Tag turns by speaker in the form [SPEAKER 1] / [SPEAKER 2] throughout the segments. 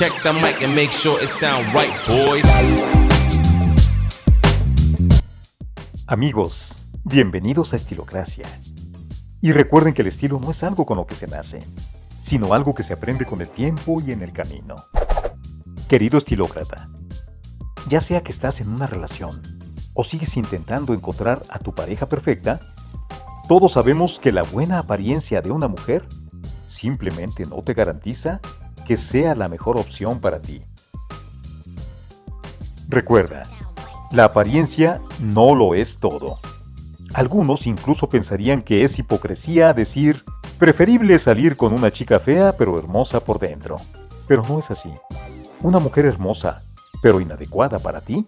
[SPEAKER 1] Check the mic and make sure it sound right, boys.
[SPEAKER 2] Amigos, bienvenidos a Estilocracia. Y recuerden que el estilo no es algo con lo que se nace, sino algo que se aprende con el tiempo y en el camino. Querido estilócrata, ya sea que estás en una relación o sigues intentando encontrar a tu pareja perfecta, todos sabemos que la buena apariencia de una mujer simplemente no te garantiza que sea la mejor opción para ti. Recuerda, la apariencia no lo es todo. Algunos incluso pensarían que es hipocresía decir, preferible salir con una chica fea pero hermosa por dentro. Pero no es así. Una mujer hermosa, pero inadecuada para ti,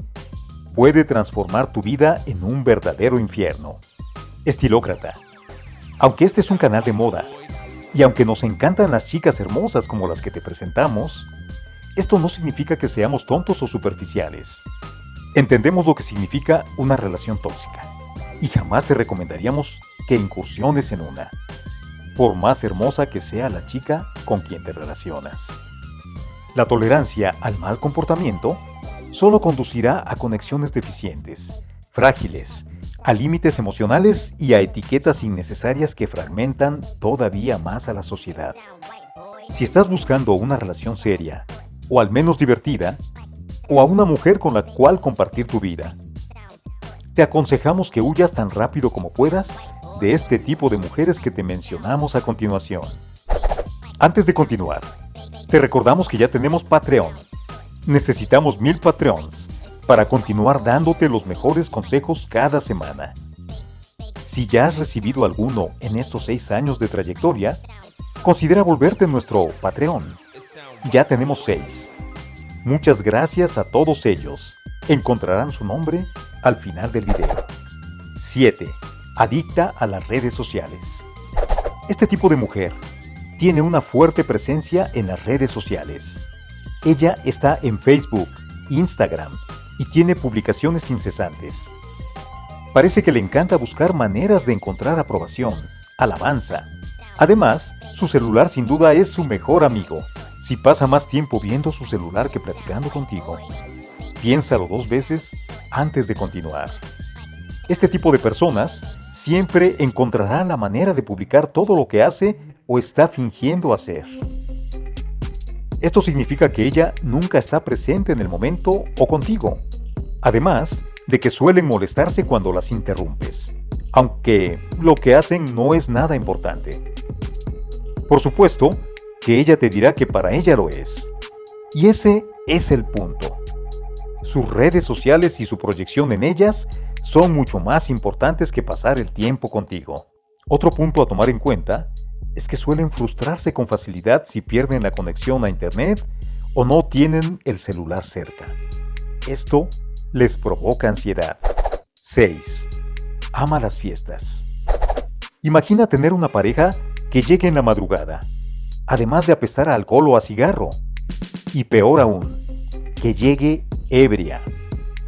[SPEAKER 2] puede transformar tu vida en un verdadero infierno. Estilócrata. Aunque este es un canal de moda, y aunque nos encantan las chicas hermosas como las que te presentamos, esto no significa que seamos tontos o superficiales. Entendemos lo que significa una relación tóxica, y jamás te recomendaríamos que incursiones en una, por más hermosa que sea la chica con quien te relacionas. La tolerancia al mal comportamiento solo conducirá a conexiones deficientes, frágiles, a límites emocionales y a etiquetas innecesarias que fragmentan todavía más a la sociedad. Si estás buscando una relación seria, o al menos divertida, o a una mujer con la cual compartir tu vida, te aconsejamos que huyas tan rápido como puedas de este tipo de mujeres que te mencionamos a continuación. Antes de continuar, te recordamos que ya tenemos Patreon. Necesitamos mil Patreons para continuar dándote los mejores consejos cada semana. Si ya has recibido alguno en estos seis años de trayectoria, considera volverte nuestro Patreon. Ya tenemos seis. Muchas gracias a todos ellos. Encontrarán su nombre al final del video. 7. Adicta a las redes sociales. Este tipo de mujer tiene una fuerte presencia en las redes sociales. Ella está en Facebook, Instagram, y tiene publicaciones incesantes. Parece que le encanta buscar maneras de encontrar aprobación, alabanza. Además, su celular sin duda es su mejor amigo. Si pasa más tiempo viendo su celular que platicando contigo, piénsalo dos veces antes de continuar. Este tipo de personas siempre encontrará la manera de publicar todo lo que hace o está fingiendo hacer. Esto significa que ella nunca está presente en el momento o contigo. Además de que suelen molestarse cuando las interrumpes, aunque lo que hacen no es nada importante. Por supuesto que ella te dirá que para ella lo es. Y ese es el punto. Sus redes sociales y su proyección en ellas son mucho más importantes que pasar el tiempo contigo. Otro punto a tomar en cuenta es que suelen frustrarse con facilidad si pierden la conexión a Internet o no tienen el celular cerca. Esto les provoca ansiedad. 6. Ama las fiestas. Imagina tener una pareja que llegue en la madrugada, además de apestar a alcohol o a cigarro. Y peor aún, que llegue ebria,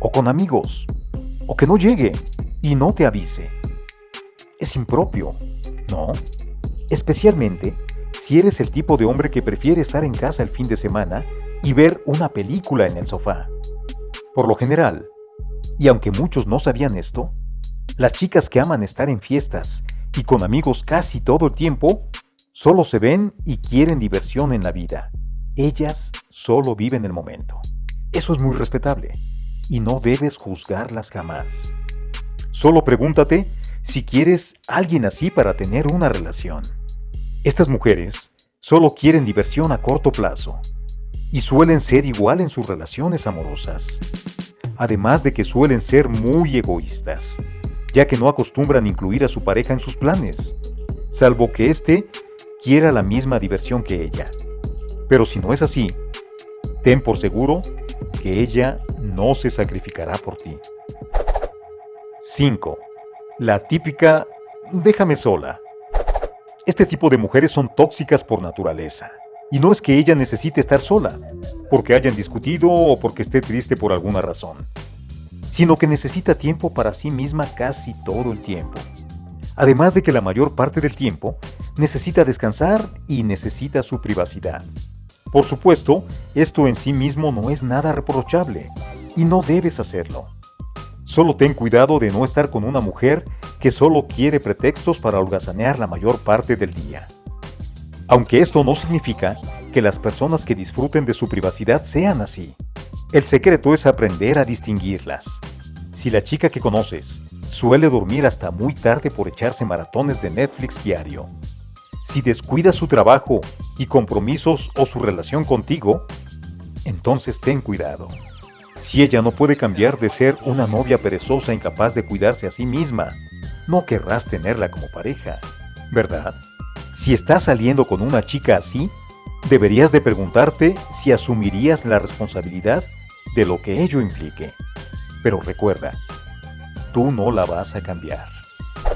[SPEAKER 2] o con amigos, o que no llegue y no te avise. Es impropio, ¿no? Especialmente si eres el tipo de hombre que prefiere estar en casa el fin de semana y ver una película en el sofá. Por lo general, y aunque muchos no sabían esto, las chicas que aman estar en fiestas y con amigos casi todo el tiempo, solo se ven y quieren diversión en la vida. Ellas solo viven el momento. Eso es muy respetable y no debes juzgarlas jamás. Solo pregúntate si quieres alguien así para tener una relación. Estas mujeres solo quieren diversión a corto plazo y suelen ser igual en sus relaciones amorosas. Además de que suelen ser muy egoístas, ya que no acostumbran incluir a su pareja en sus planes, salvo que éste quiera la misma diversión que ella. Pero si no es así, ten por seguro que ella no se sacrificará por ti. 5. La típica déjame sola. Este tipo de mujeres son tóxicas por naturaleza. Y no es que ella necesite estar sola, porque hayan discutido o porque esté triste por alguna razón, sino que necesita tiempo para sí misma casi todo el tiempo. Además de que la mayor parte del tiempo necesita descansar y necesita su privacidad. Por supuesto, esto en sí mismo no es nada reprochable, y no debes hacerlo. Solo ten cuidado de no estar con una mujer que solo quiere pretextos para holgazanear la mayor parte del día. Aunque esto no significa que las personas que disfruten de su privacidad sean así. El secreto es aprender a distinguirlas. Si la chica que conoces suele dormir hasta muy tarde por echarse maratones de Netflix diario, si descuida su trabajo y compromisos o su relación contigo, entonces ten cuidado. Si ella no puede cambiar de ser una novia perezosa incapaz de cuidarse a sí misma, no querrás tenerla como pareja, ¿verdad? Si estás saliendo con una chica así, deberías de preguntarte si asumirías la responsabilidad de lo que ello implique. Pero recuerda, tú no la vas a cambiar.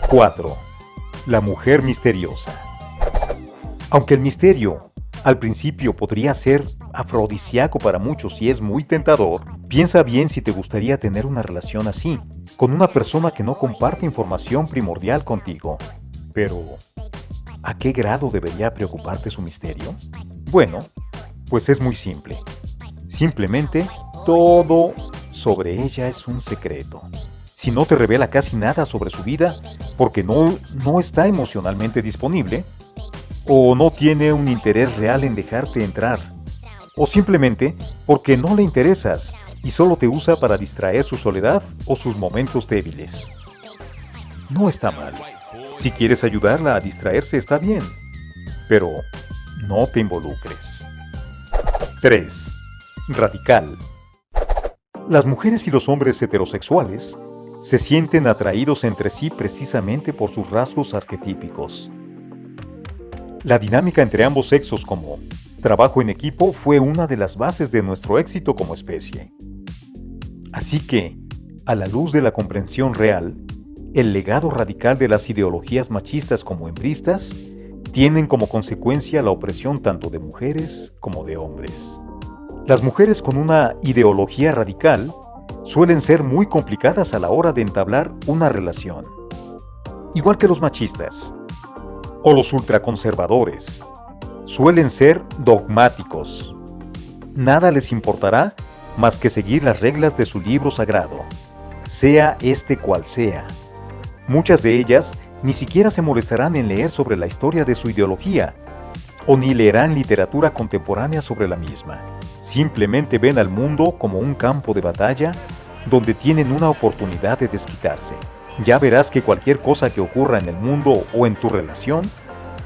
[SPEAKER 2] 4. La mujer misteriosa. Aunque el misterio al principio podría ser afrodisíaco para muchos y es muy tentador, piensa bien si te gustaría tener una relación así, con una persona que no comparte información primordial contigo. Pero, ¿a qué grado debería preocuparte su misterio? Bueno, pues es muy simple. Simplemente, todo sobre ella es un secreto. Si no te revela casi nada sobre su vida, porque no, no está emocionalmente disponible, o no tiene un interés real en dejarte entrar, o simplemente porque no le interesas y solo te usa para distraer su soledad o sus momentos débiles. No está mal. Si quieres ayudarla a distraerse está bien, pero no te involucres. 3. Radical. Las mujeres y los hombres heterosexuales se sienten atraídos entre sí precisamente por sus rasgos arquetípicos. La dinámica entre ambos sexos como trabajo en equipo fue una de las bases de nuestro éxito como especie. Así que, a la luz de la comprensión real, el legado radical de las ideologías machistas como hembristas tienen como consecuencia la opresión tanto de mujeres como de hombres. Las mujeres con una ideología radical suelen ser muy complicadas a la hora de entablar una relación. Igual que los machistas, o los ultraconservadores. Suelen ser dogmáticos. Nada les importará más que seguir las reglas de su libro sagrado, sea este cual sea. Muchas de ellas ni siquiera se molestarán en leer sobre la historia de su ideología, o ni leerán literatura contemporánea sobre la misma. Simplemente ven al mundo como un campo de batalla donde tienen una oportunidad de desquitarse ya verás que cualquier cosa que ocurra en el mundo o en tu relación,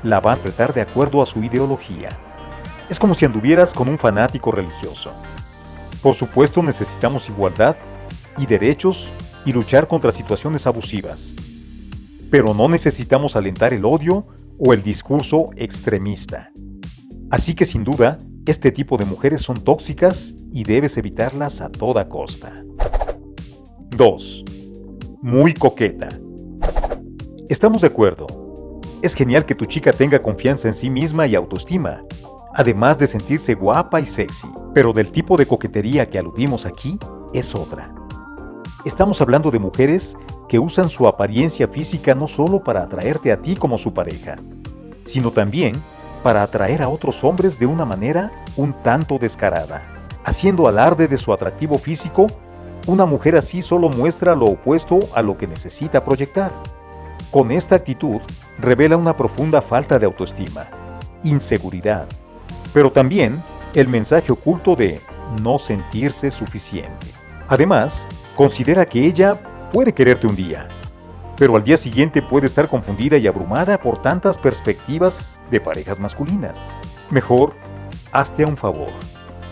[SPEAKER 2] la va a tratar de acuerdo a su ideología. Es como si anduvieras con un fanático religioso. Por supuesto necesitamos igualdad y derechos y luchar contra situaciones abusivas. Pero no necesitamos alentar el odio o el discurso extremista. Así que sin duda, este tipo de mujeres son tóxicas y debes evitarlas a toda costa. 2 muy coqueta. Estamos de acuerdo. Es genial que tu chica tenga confianza en sí misma y autoestima, además de sentirse guapa y sexy, pero del tipo de coquetería que aludimos aquí es otra. Estamos hablando de mujeres que usan su apariencia física no solo para atraerte a ti como su pareja, sino también para atraer a otros hombres de una manera un tanto descarada, haciendo alarde de su atractivo físico una mujer así solo muestra lo opuesto a lo que necesita proyectar. Con esta actitud revela una profunda falta de autoestima, inseguridad, pero también el mensaje oculto de no sentirse suficiente. Además, considera que ella puede quererte un día, pero al día siguiente puede estar confundida y abrumada por tantas perspectivas de parejas masculinas. Mejor, hazte un favor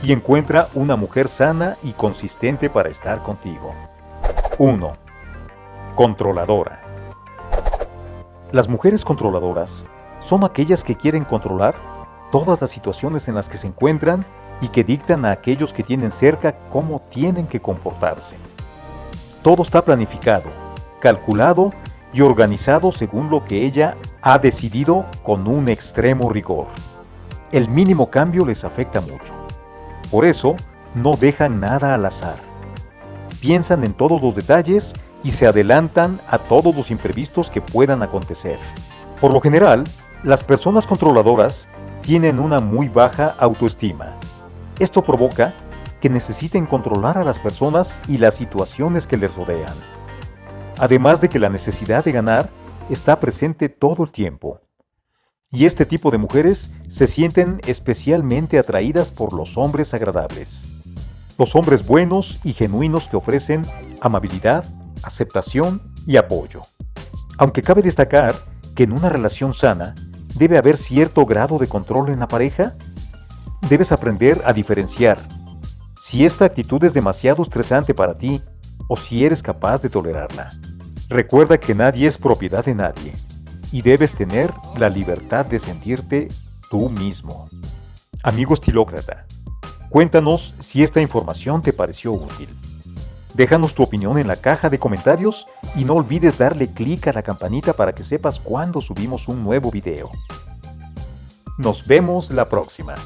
[SPEAKER 2] y encuentra una mujer sana y consistente para estar contigo. 1. Controladora. Las mujeres controladoras son aquellas que quieren controlar todas las situaciones en las que se encuentran y que dictan a aquellos que tienen cerca cómo tienen que comportarse. Todo está planificado, calculado y organizado según lo que ella ha decidido con un extremo rigor. El mínimo cambio les afecta mucho. Por eso, no dejan nada al azar. Piensan en todos los detalles y se adelantan a todos los imprevistos que puedan acontecer. Por lo general, las personas controladoras tienen una muy baja autoestima. Esto provoca que necesiten controlar a las personas y las situaciones que les rodean. Además de que la necesidad de ganar está presente todo el tiempo. Y este tipo de mujeres se sienten especialmente atraídas por los hombres agradables. Los hombres buenos y genuinos que ofrecen amabilidad, aceptación y apoyo. Aunque cabe destacar que en una relación sana debe haber cierto grado de control en la pareja, debes aprender a diferenciar si esta actitud es demasiado estresante para ti o si eres capaz de tolerarla. Recuerda que nadie es propiedad de nadie y debes tener la libertad de sentirte tú mismo. Amigo estilócrata, cuéntanos si esta información te pareció útil. Déjanos tu opinión en la caja de comentarios y no olvides darle clic a la campanita para que sepas cuando subimos un nuevo video. Nos vemos la próxima.